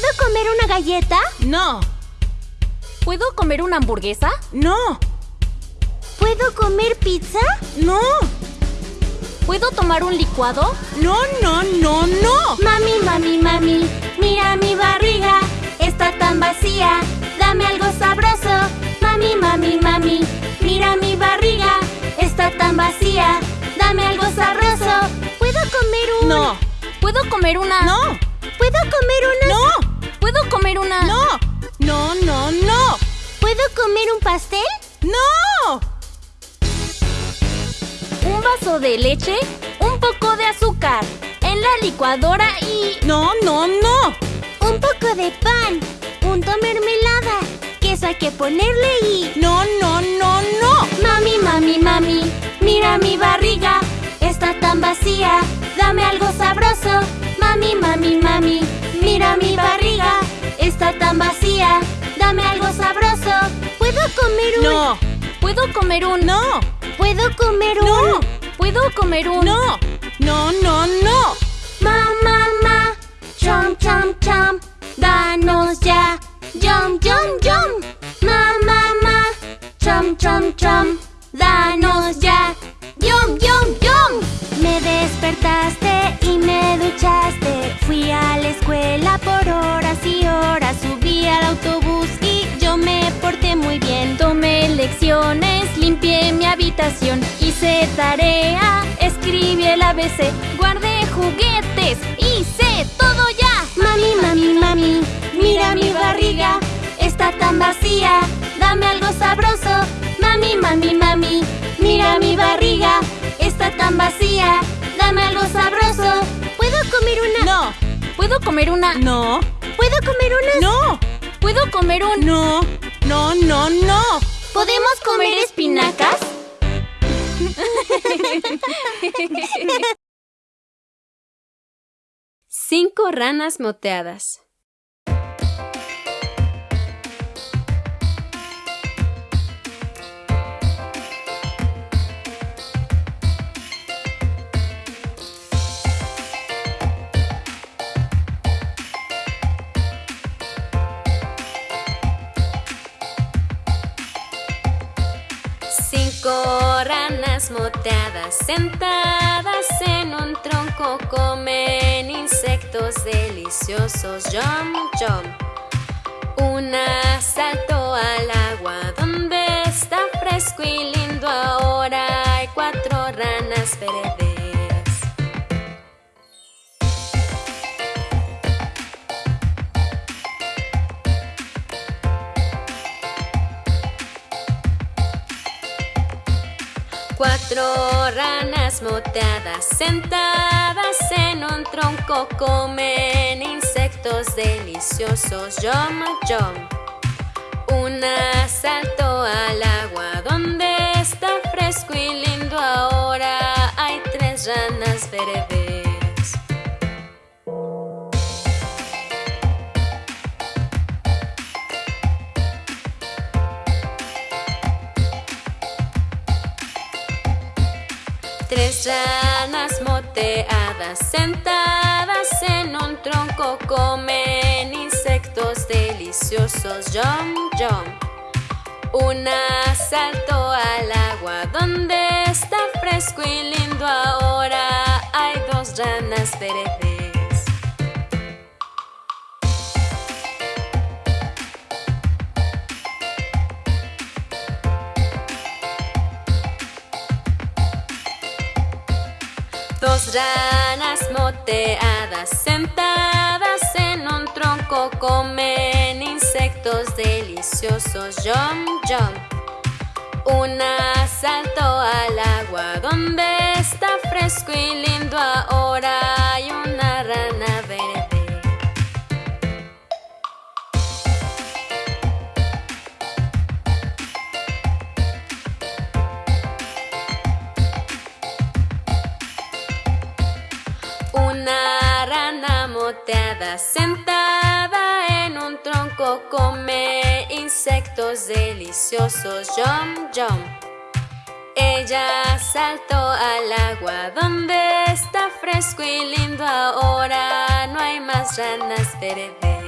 ¿Puedo comer una galleta? No. ¿Puedo comer una hamburguesa? No. ¿Puedo comer pizza? No. ¿Puedo tomar un licuado? No, no, no, no. Mami, mami, mami, mira mi barriga. Está tan vacía. Dame algo sabroso. Mami, mami, mami, mira mi barriga. Está tan vacía. Dame algo sabroso. ¿Puedo comer un...? No. ¿Puedo comer una...? No. ¿Puedo comer una...? No. ¿Puedo comer una...? No. No, no, no. ¿Puedo comer un pastel? No. Un vaso de leche, un poco de azúcar, en la licuadora y... No, no, no. Un poco de pan, punto mermelada, queso hay que ponerle y... No, no, no, no. Mami, mami, mami, mira mi barriga, está tan vacía, dame algo sabroso. Mami, mami, mami, mira mi barriga, está tan vacía, dame algo sabroso. ¿Puedo comer un...? No. ¿Puedo comer un...? No. ¿Puedo comer un...? No. ¿Puedo comer un...? No. No, no, no. Ma, ma, ma, chom, chom, chom, danos ya, yum, yum, yum. Ma, ma, ma, chom, chom, chom, danos ya, yum, yum, yum. Me despertaste y me habitación, hice tarea, escribí el ABC, guardé juguetes, hice todo ya. Mami, mami, mami, mira mi barriga, está tan vacía, dame algo sabroso. Mami, mami, mami, mira mi barriga, está tan vacía, dame algo sabroso. ¿Puedo comer una? No. ¿Puedo comer una...? No. ¿Puedo comer una? No. ¿Puedo comer un...? No. No, no, no. ¿Podemos comer espinacas? Cinco ranas moteadas. Cinco sentadas en un tronco comen insectos deliciosos. Yum, yum. Una saltó al agua donde está fresco y lindo. Cuatro ranas moteadas sentadas en un tronco comen insectos deliciosos. Yum, yum. Una saltó al agua donde está fresco y lindo. Ahora hay tres ranas verdes. Ranas moteadas sentadas en un tronco comen insectos deliciosos. Yum, yum. Una saltó al agua donde está fresco y lindo. Ahora hay dos ranas verdes. Ranas moteadas sentadas en un tronco comen insectos deliciosos. Yum, yum. Una saltó al agua donde está fresco y lindo. Ahora sentada en un tronco come insectos deliciosos. Yum, yum. Ella saltó al agua donde está fresco y lindo. Ahora no hay más ranas verdes.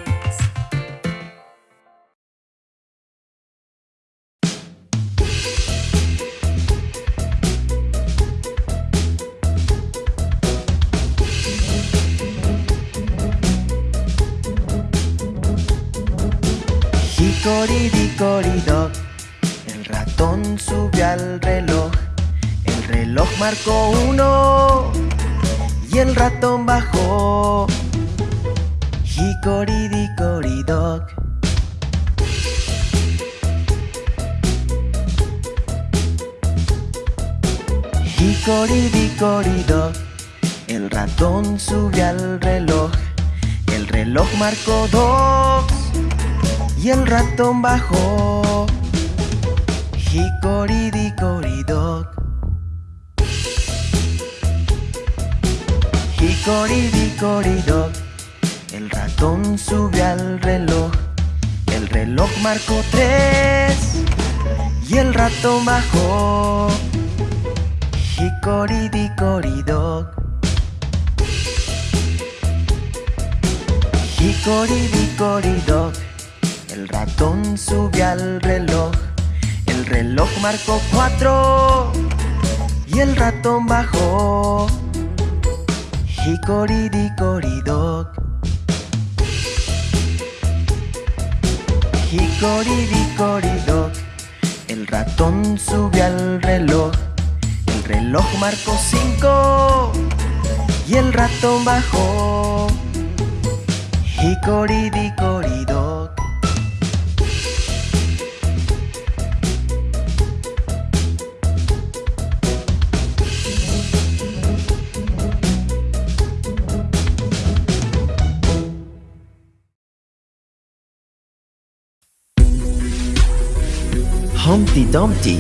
Hicoridicoridoc, el ratón subió al reloj. El reloj marcó uno y el ratón bajó. Hicoridicoridoc. Hicoridicoridoc, el ratón subió al reloj. El reloj marcó dos y el ratón bajó. Hicoridicoridoc. Hicoridicoridoc, el ratón subió al reloj. El reloj marcó tres y el ratón bajó. Hicoridicoridoc. Hicoridicoridoc, el ratón subió al reloj. El reloj marcó cuatro y el ratón bajó. Hicoridicoridoc. Hicoridicoridoc, el ratón subió al reloj. El reloj marcó cinco y el ratón bajó. Hicoridicoridoc. Dumpty.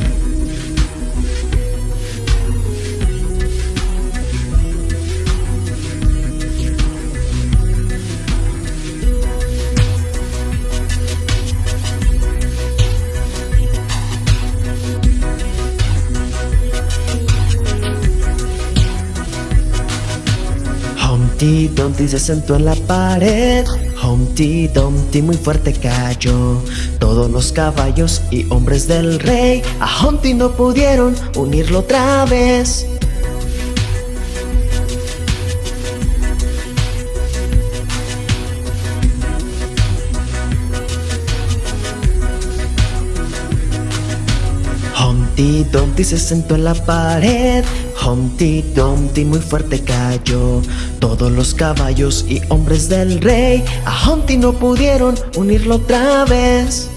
Humpty Dumpty se sentó en la pared. Humpty Dumpty muy fuerte cayó. Todos los caballos y hombres del rey a Humpty no pudieron unirlo otra vez. Humpty Dumpty se sentó en la pared. Humpty Dumpty muy fuerte cayó. Todos los caballos y hombres del rey a Humpty no pudieron unirlo otra vez.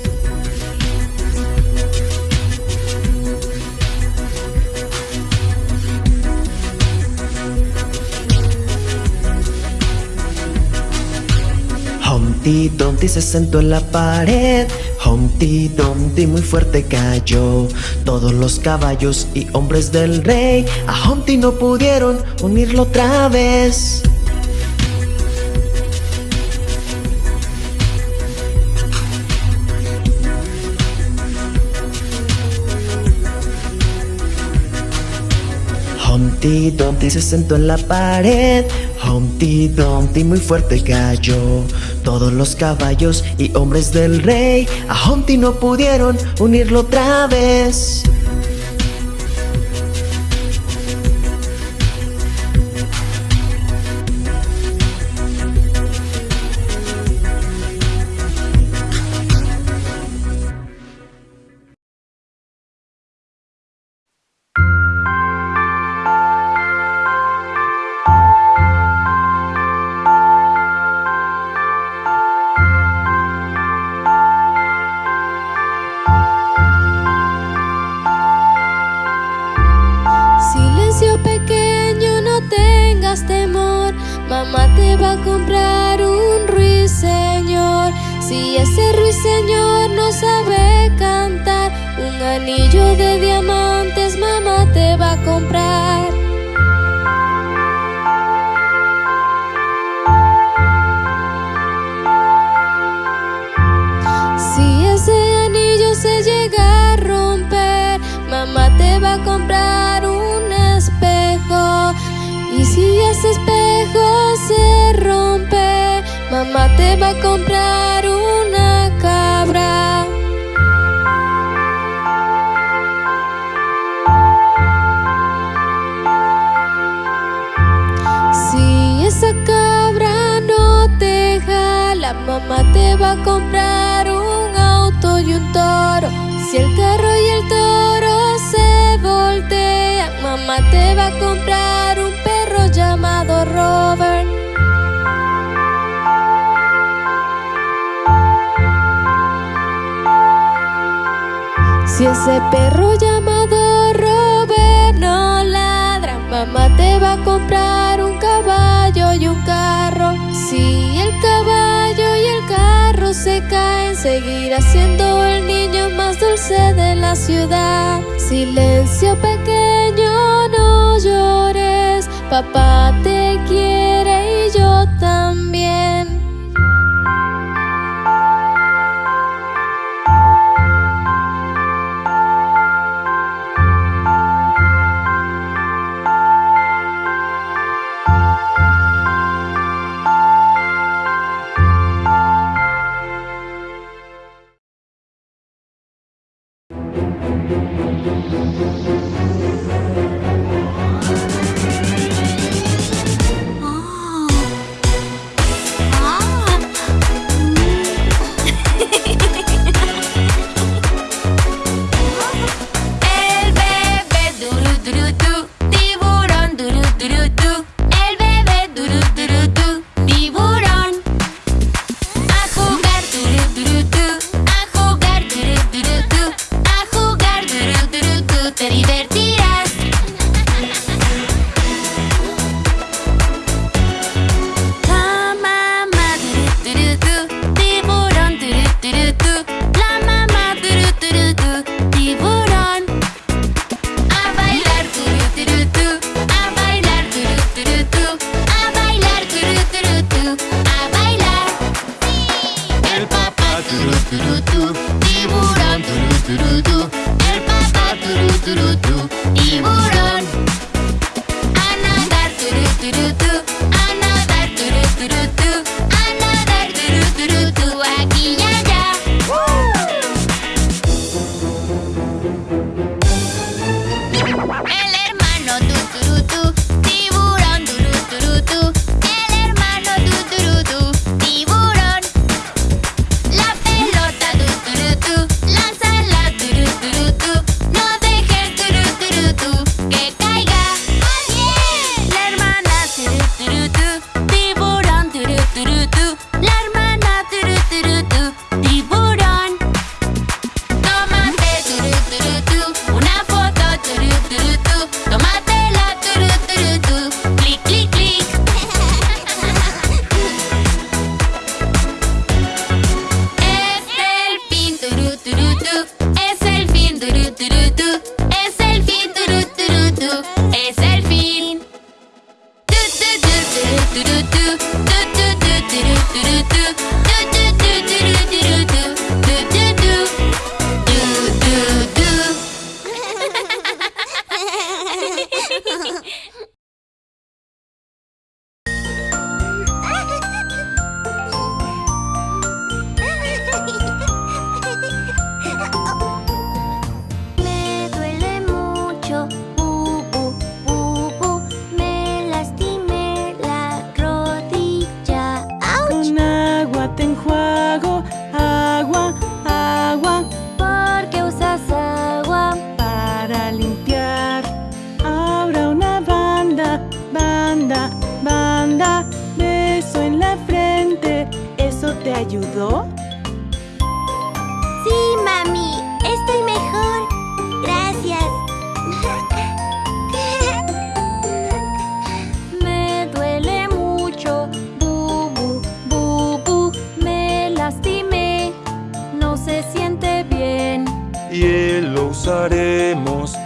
Humpty Dumpty se sentó en la pared. Humpty Dumpty muy fuerte cayó. Todos los caballos y hombres del rey a Humpty no pudieron unirlo otra vez. Humpty Dumpty se sentó en la pared. Humpty Dumpty muy fuerte cayó. Todos los caballos y hombres del rey a Humpty no pudieron unirlo otra vez. va a comprar un auto y un toro? Si el carro y el toro se voltean, mamá te va a comprar un perro llamado Robert. Si ese perro llamado Robert no ladra, mamá te va a comprar se caen, seguirá siendo el niño más dulce de la ciudad. Silencio pequeño, no llores, papá te quiere y yo también.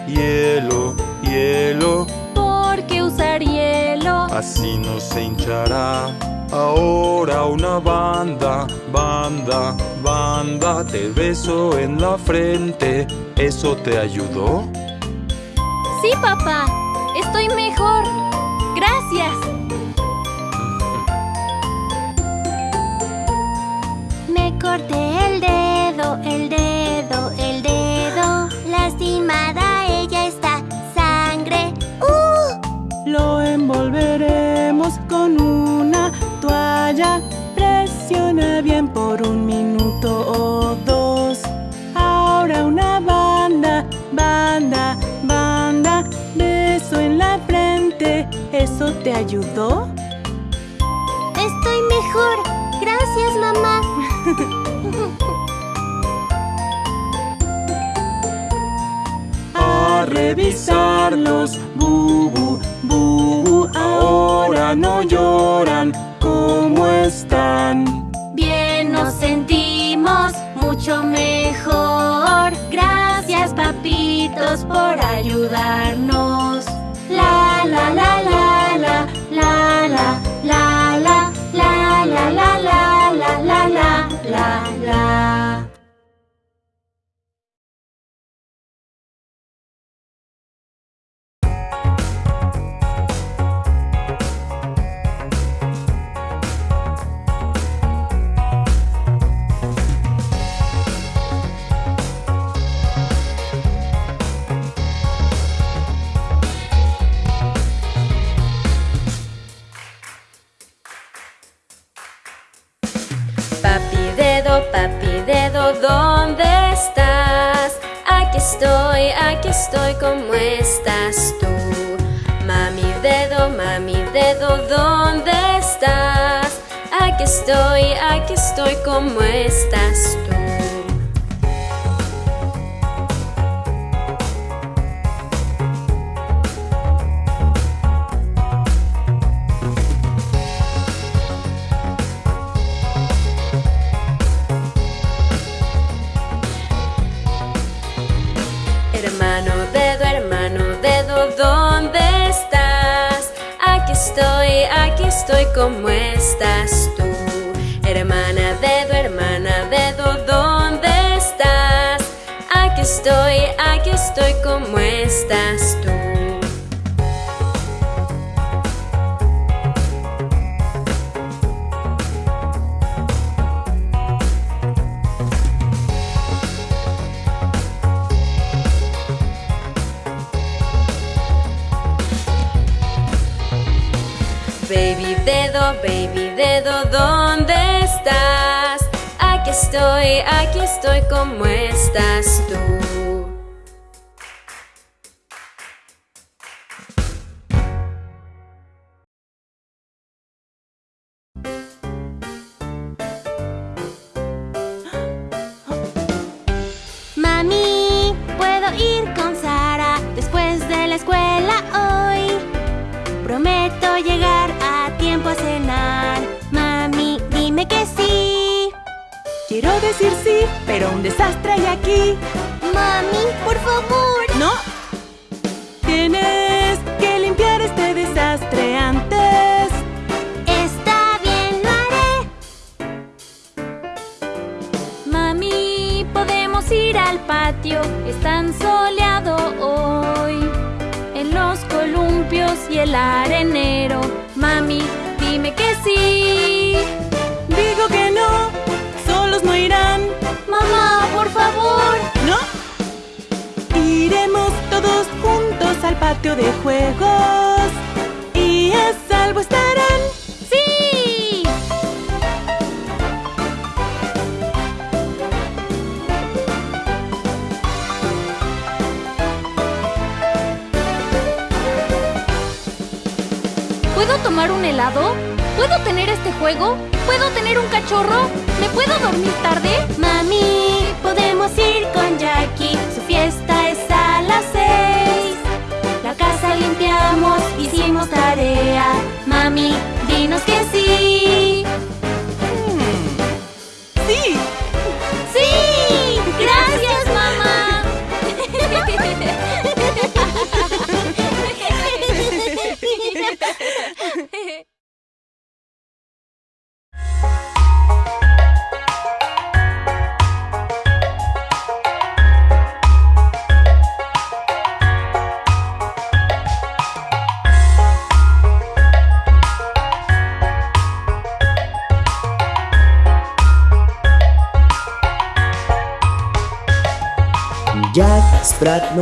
hielo, hielo. ¿Por qué usar hielo? Así no se hinchará. Ahora una banda, banda, banda, te beso en la frente. ¿Eso te ayudó? Sí, papá. Estoy mejor. Gracias. Me corté ¿Eso te ayudó? Estoy mejor. Gracias, mamá. A revisarlos, bubu, bubu, ahora no lloran. ¿Cómo están? Bien nos sentimos mucho mejor. Gracias papitos por ayudarnos. La la estoy, ¿cómo estás tú? Mami dedo, mami dedo, ¿dónde estás? Aquí estoy, aquí estoy, ¿cómo estás tú? ¿Cómo estás tú? Hermana dedo, hermana dedo, ¿dónde estás? Aquí estoy, aquí estoy, ¿cómo estás tú? Dedo, baby dedo, ¿dónde estás? Aquí estoy, aquí estoy, ¿cómo estás tú? Pero un desastre hay aquí. Mami, por favor. ¿No? Tienes que limpiar este desastre antes. Está bien, lo haré. Mami, podemos ir al patio, es tan soleado hoy. En los columpios y el arenero, mami, dime que sí. Digo que no, solos no irán. Mamá, por favor. ¿No? Iremos todos juntos al patio de juegos y a salvo estarán. ¡Sí! ¿Puedo tomar un helado? ¿Puedo tener este juego? ¿Puedo tener un cachorro? ¿Me puedo dormir tarde? Mami, podemos ir con Jackie. Su fiesta es a las seis. La casa limpiamos, hicimos tarea. Mami, dinos que. ¡Sí!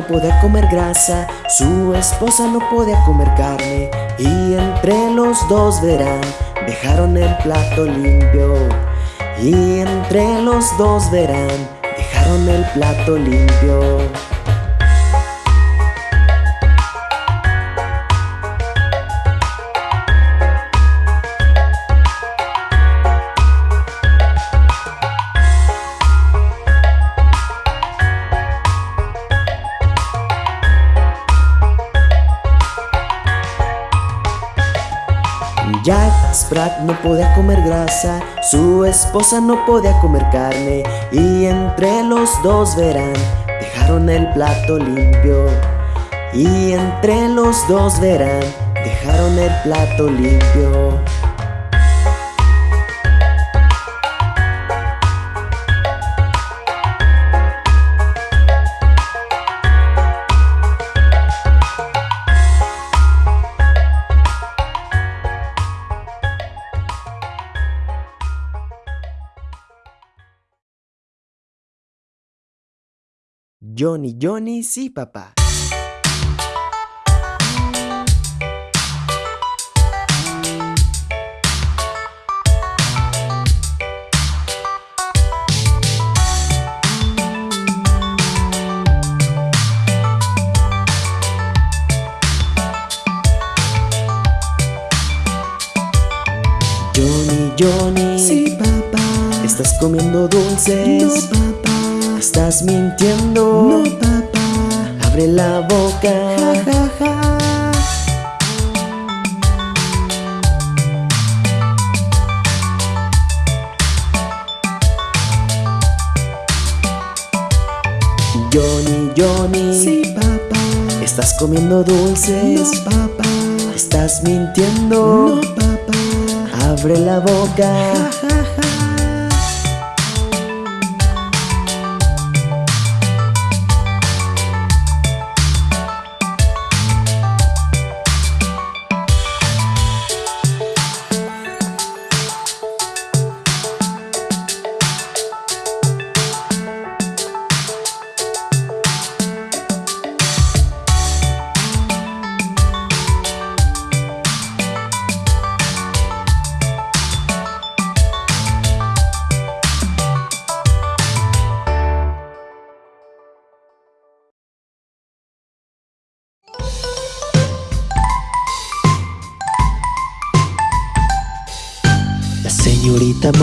Podía comer grasa, su esposa no podía comer carne y entre los dos verán, dejaron el plato limpio. Y entre los dos verán, dejaron el plato limpio. No podía comer grasa, su esposa no podía comer carne y entre los dos verán, dejaron el plato limpio. Y entre los dos verán, dejaron el plato limpio. Johnny, Johnny, sí, papá. Johnny, Johnny. Sí, papá. ¿Estás comiendo dulces? No, papá. ¿Estás mintiendo? No, papá. Abre la boca. Ja, ja, ja. Johnny, Johnny. Sí, papá. ¿Estás comiendo dulces? No, papá. ¿Estás mintiendo? No, papá. Abre la boca. Ja, ja,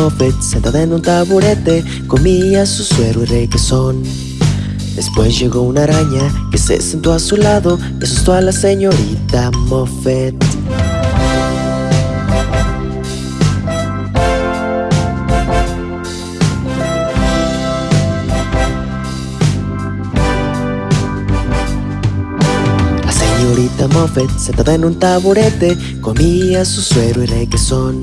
Moffett, sentada en un taburete, comía su suero y requesón. Después llegó una araña que se sentó a su lado y asustó a la señorita Moffett. La señorita Moffett, sentada en un taburete, comía su suero y requesón.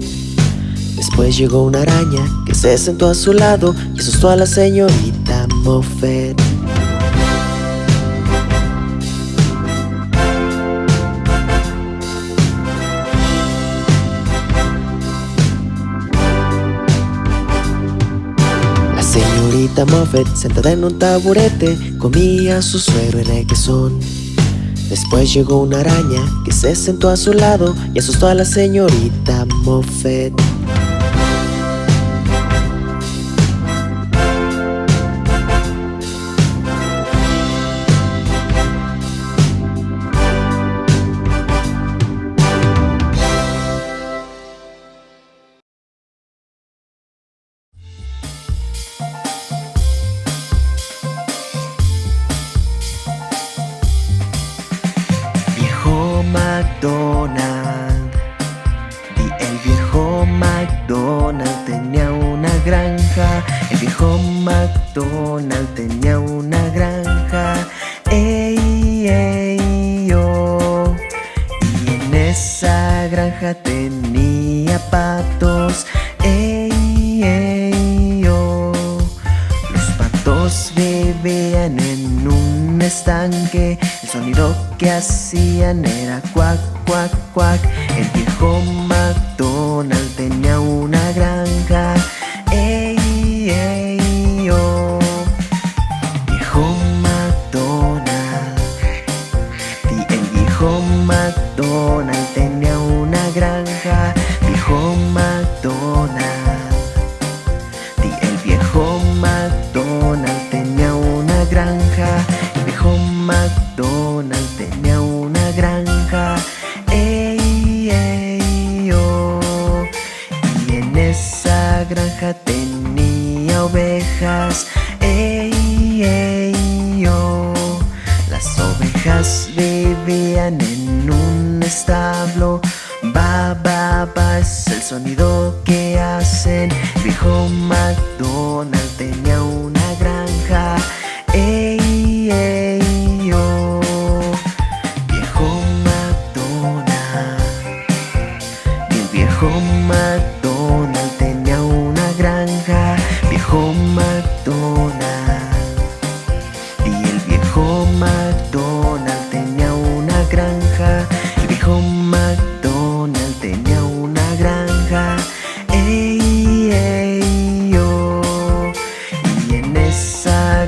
Después llegó una araña que se sentó a su lado y asustó a la señorita Moffett. La señorita Moffett, sentada en un taburete, comía su suero y requesón. Después llegó una araña que se sentó a su lado y asustó a la señorita Moffett. El sonido que hacían era cuac, cuac, cuac. El viejo McDonald tenía una granja. Ey, ey,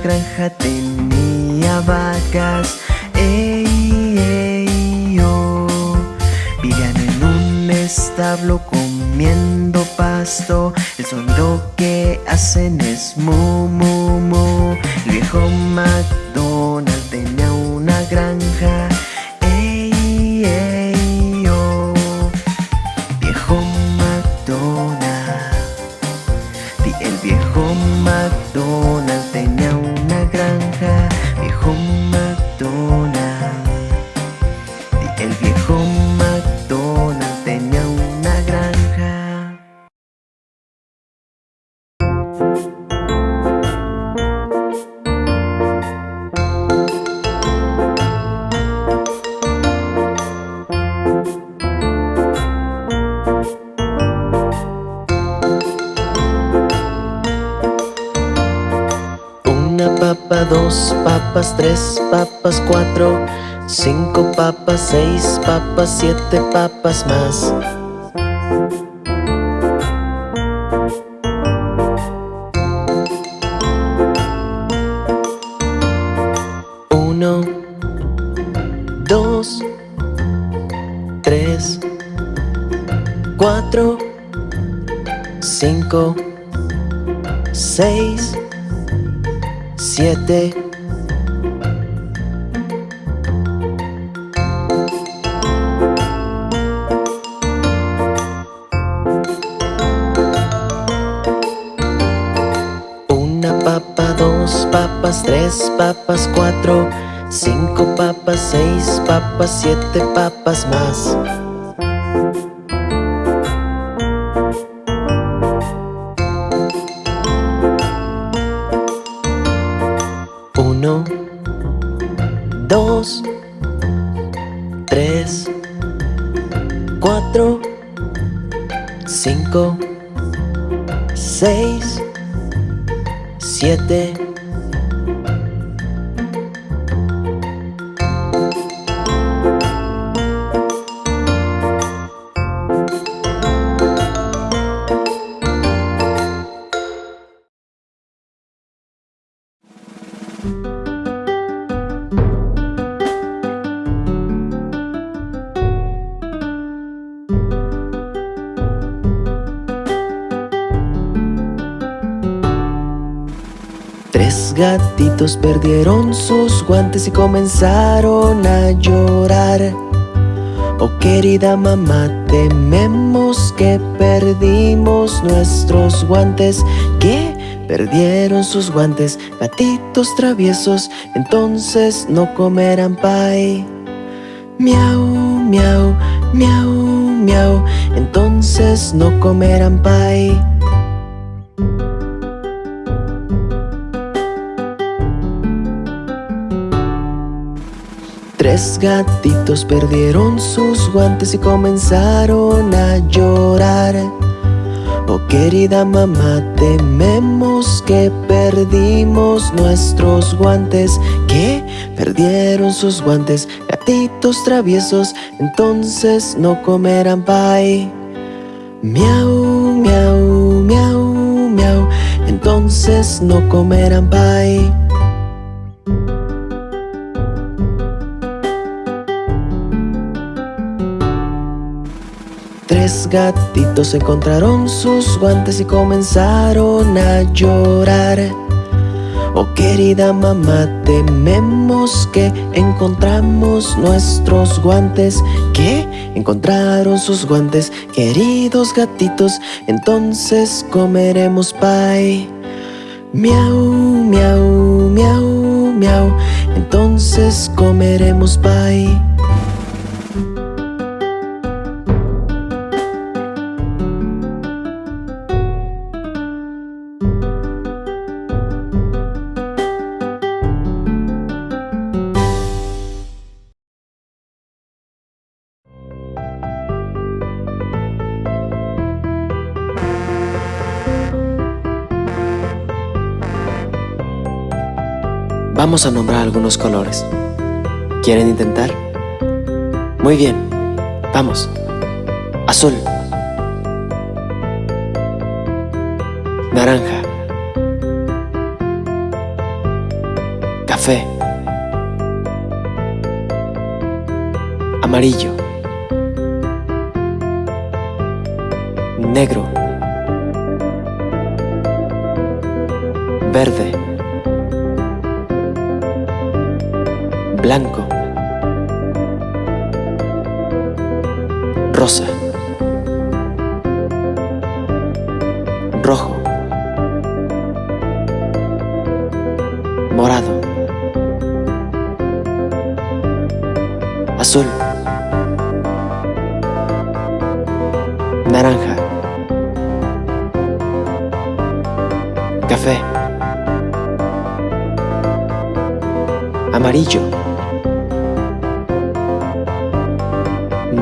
granja tenía vacas. Ey, ey, yo. Vivían en un establo comiendo pasto. El sonido que hacen es mu, mu, mu. El viejo McDonald tenía una granja. Tres papas, cuatro, cinco papas, seis papas, siete papas más. Uno, dos, tres, cuatro, cinco, seis, siete. Tres papas, cuatro, cinco papas, seis papas, siete papas más. Perdieron sus guantes y comenzaron a llorar. Oh querida mamá, tememos que perdimos nuestros guantes. Que perdieron sus guantes, gatitos traviesos, entonces no comerán pie. Miau, miau, miau, miau, entonces no comerán pie. Tres gatitos perdieron sus guantes y comenzaron a llorar. Oh querida mamá, tememos que perdimos nuestros guantes. Que perdieron sus guantes, gatitos traviesos, entonces no comerán pie. Miau, miau, miau, miau, entonces no comerán pie. Tres gatitos encontraron sus guantes y comenzaron a llorar. Oh querida mamá, tememos que encontramos nuestros guantes. Que encontraron sus guantes, queridos gatitos, entonces comeremos pie. Miau, miau, miau, miau, entonces comeremos pie. Vamos a nombrar algunos colores. ¿Quieren intentar? Muy bien, vamos. Azul. Naranja. Café. Amarillo.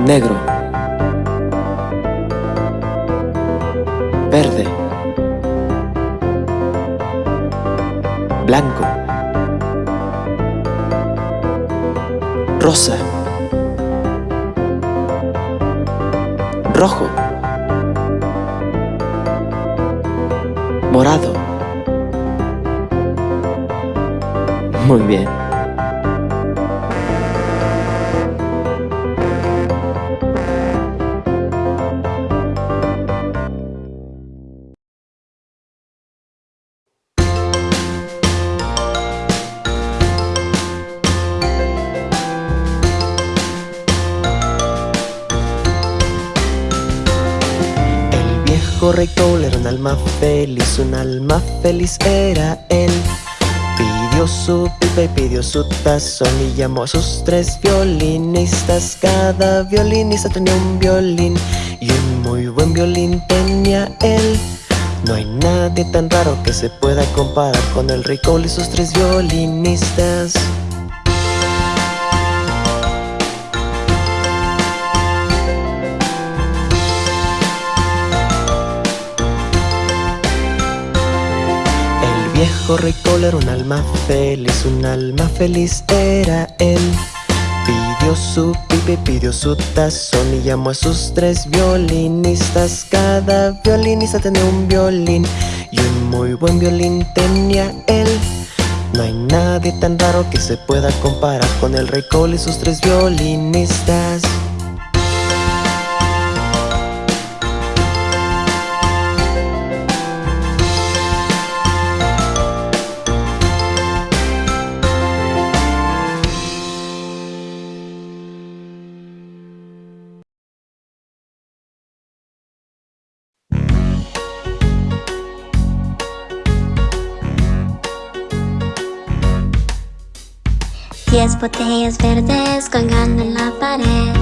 Negro. Verde. Blanco. Rosa. Rojo. Morado. Muy bien. Un alma feliz era él. Pidió su pipa y pidió su tazón y llamó a sus tres violinistas. Cada violinista tenía un violín y un muy buen violín tenía él. No hay nadie tan raro que se pueda comparar con el Cole y sus tres violinistas. Viejo rey Cole era un alma feliz, un alma feliz era él. Pidió su pipa y pidió su tazón y llamó a sus tres violinistas. Cada violinista tenía un violín y un muy buen violín tenía él. No hay nadie tan raro que se pueda comparar con el rey Cole y sus tres violinistas. Botellas verdes colgando en la pared.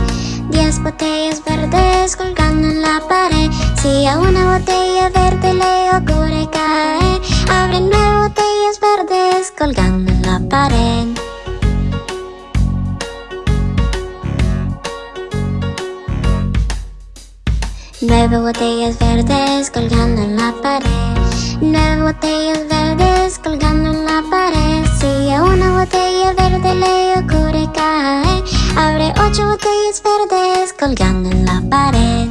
Diez botellas verdes colgando en la pared. Si a una botella verde le ocurre caer, abre nueve botellas verdes colgando en la pared. Nueve botellas verdes colgando en la pared. Nueve botellas verdes colgando en la pared. Si a una botella verde le ocurre caer, abre ocho botellas verdes colgando en la pared.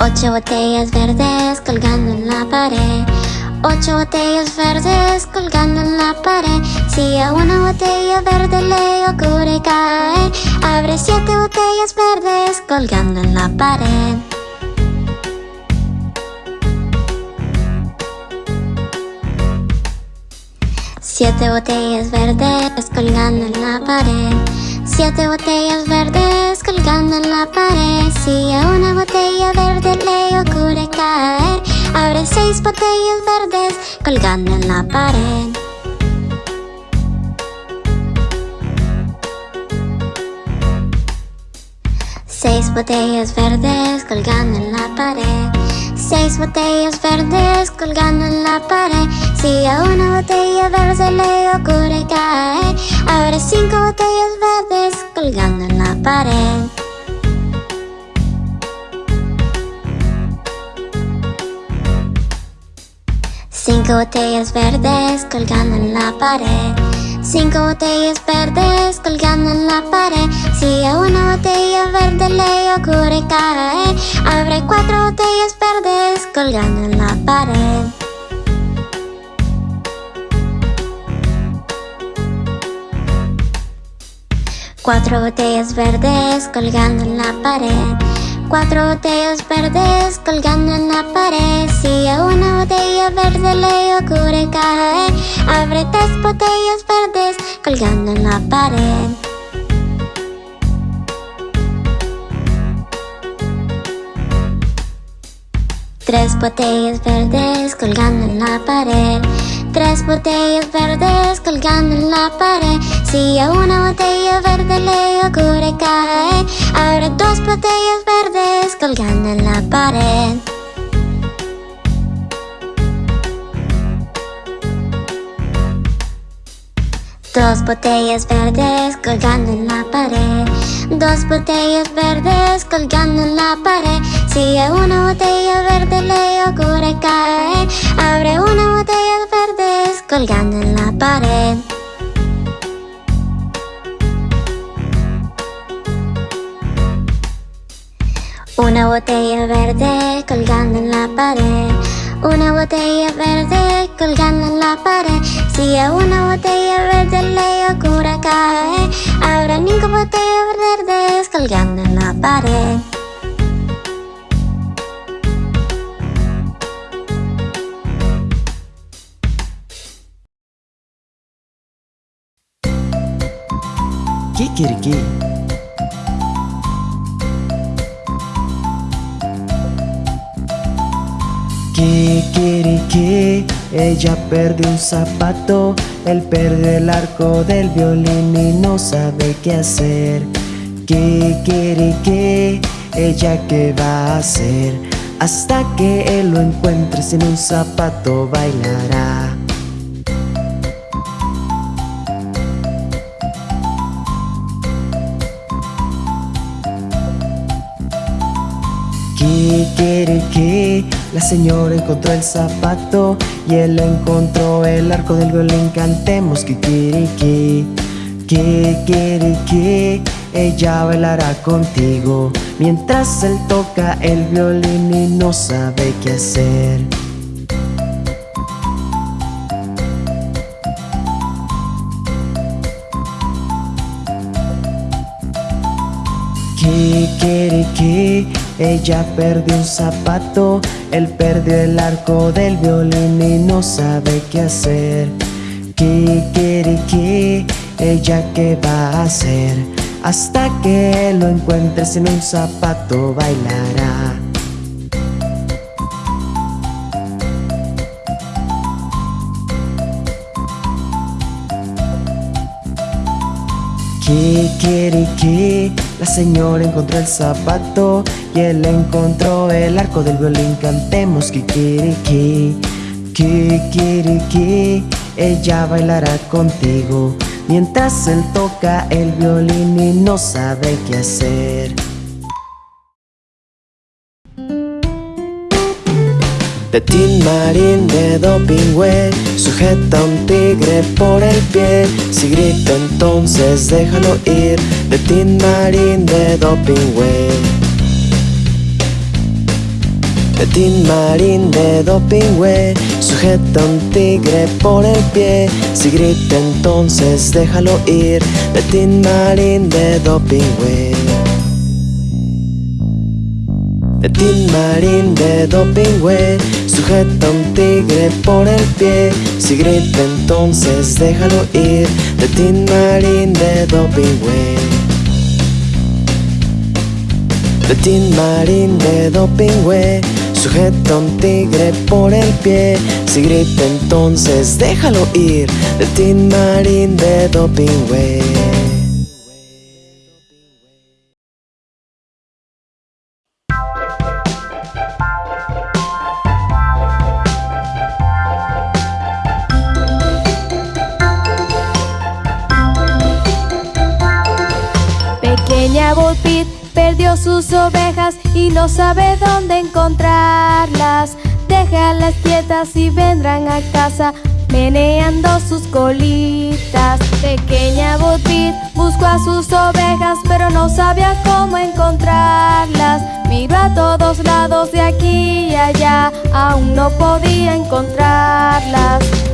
Ocho botellas verdes colgando en la pared. Ocho botellas verdes colgando en la pared. Si a una botella verde le ocurre caer, abre siete botellas verdes colgando en la pared. Siete botellas verdes colgando en la pared. Siete botellas verdes colgando en la pared. Si a una botella verde le ocurre caer, abre seis botellas verdes colgando en la pared. Seis botellas verdes colgando en la pared seis botellas verdes colgando en la pared. Si a una botella verde se le ocurre caer Habrá cinco botellas verdes colgando en la pared. Cinco botellas verdes colgando en la pared. Cinco botellas verdes colgando en la pared. Si a una botella verde le ocurre caer Abre cuatro botellas verdes colgando en la pared. Cuatro botellas verdes colgando en la pared Cuatro botellas verdes colgando en la pared. Si a una botella verde le ocurre caer Abre tres botellas verdes colgando en la pared. Tres botellas verdes colgando en la pared. Tres botellas verdes colgando en la pared Si a una botella verde le ocurre caer Abre dos botellas verdes colgando en la pared. Dos botellas verdes colgando en la pared. Dos botellas verdes colgando en la pared. Si una botella verde le ocurre caer Abre una botella verdes colgando en la pared Una botella verde colgando en la pared. Una botella verde colgando en la pared. Si a una botella verde le ocurre caer Habrá cinco botellas verdes colgando en la pared. Kikiriki Kikiriki Ella perdió un zapato Él perdió el arco del violín y no sabe qué hacer. Kikiriki Ella qué va a hacer Hasta que él lo encuentre sin un zapato bailará. Kikiriki La señora encontró el zapato Y él encontró el arco del violín. Cantemos Kikiriki Kikiriki Ella bailará contigo. Mientras él toca el violín y no sabe qué hacer. Kikiriki Ella perdió un zapato Él perdió el arco del violín y no sabe qué hacer. Kikiriki Ella qué va a hacer Hasta que lo encuentre sin un zapato bailará Kikiriki La señora encontró el zapato Y él encontró el arco del violín. Cantemos Kikiriki Kikiriki Ella bailará contigo Mientras él toca el violín y no sabe qué hacer De Tin Marín de Dopingüe Sujeta a un tigre por el pie. Si grita entonces déjalo ir. De Tin Marín de Dopingüe De Tin Marín de Dopingüe Sujeta a un tigre por el pie. Si grita entonces déjalo ir. De Tin Marín de Dopingüe de Tin Marín de Dopingüe Sujeta a un tigre por el pie. Si grita entonces déjalo ir De Tin Marín de Dopingüe. De Tin Marín de Dopingüe Sujeta a un tigre por el pie. Si grita entonces déjalo ir De Tin Marín de Pequeña Volpit perdió sus ovejas y no sabe dónde encontrarlas. Déjalas quietas y vendrán a casa meneando sus colitas. Pequeña Botit buscó a sus ovejas, pero no sabía cómo encontrarlas. Miró a todos lados de aquí y allá, aún no podía encontrarlas.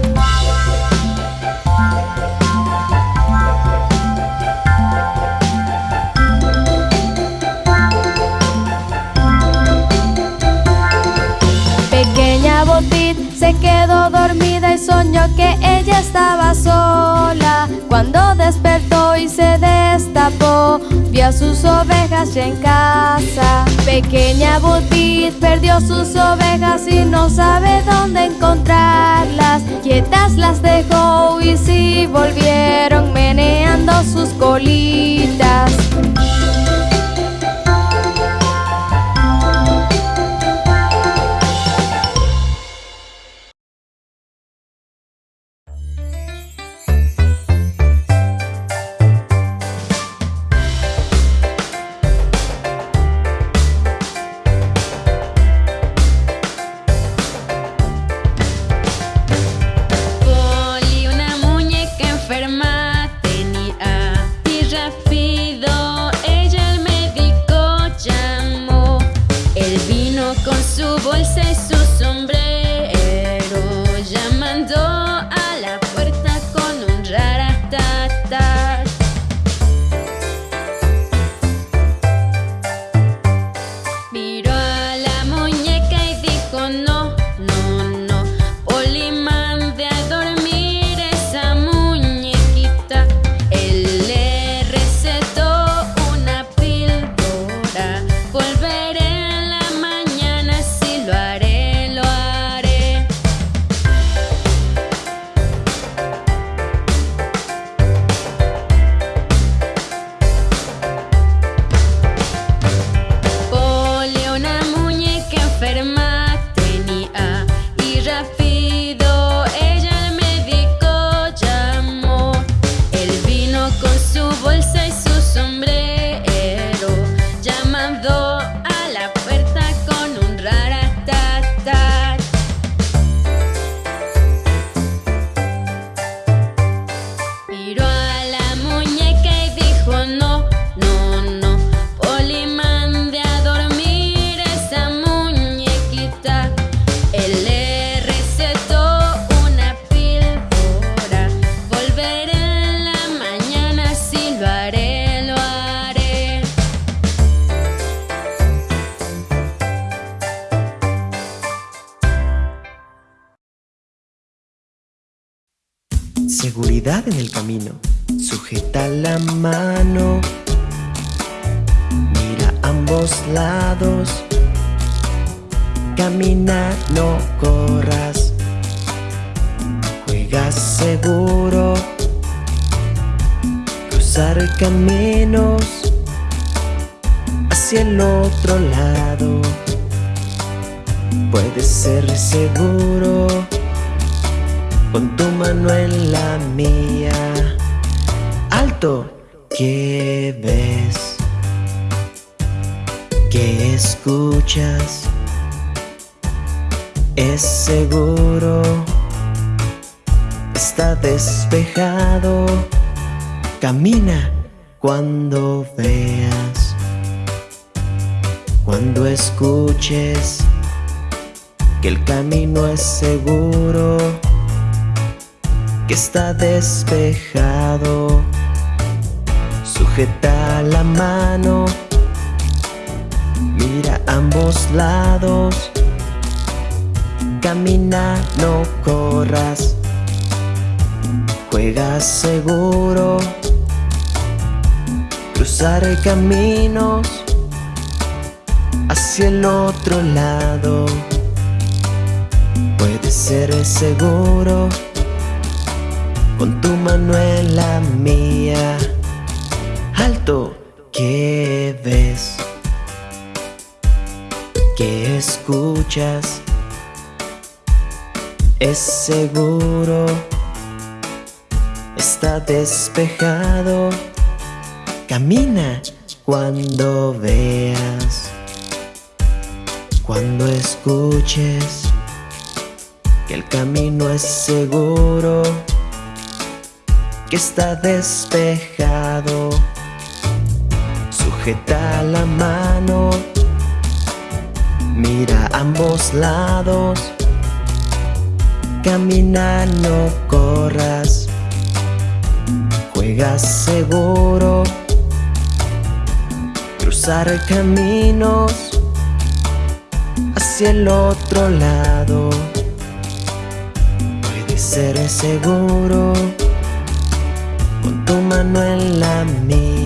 Se quedó dormida y soñó que ella estaba sola. Cuando despertó y se destapó, vio a sus ovejas ya en casa. Pequeña Botit perdió sus ovejas y no sabe dónde encontrarlas. Quietas las dejó y sí volvieron meneando sus colitas. En el camino. Sujeta la mano. Mira ambos lados. Camina, no corras. Juega seguro. Cruzar caminos hacia el otro lado. Puedes ser seguro con tu mano en la mía. Alto, ¿qué ves? ¿Qué escuchas? Es seguro, está despejado. Camina cuando veas, cuando escuches que el camino es seguro que está despejado. Sujeta la mano, mira ambos lados. Camina, no corras. Juega seguro. Cruzar caminos hacia el otro lado. Puede ser seguro con tu mano en la mía. Alto, ¿qué ves? ¿Qué escuchas? Es seguro, está despejado. Camina cuando veas, cuando escuches que el camino es seguro, que está despejado. Sujeta la mano, mira a ambos lados, camina, no corras, juega seguro, cruzar caminos hacia el otro lado. Puede ser seguro con tu mano en la mía.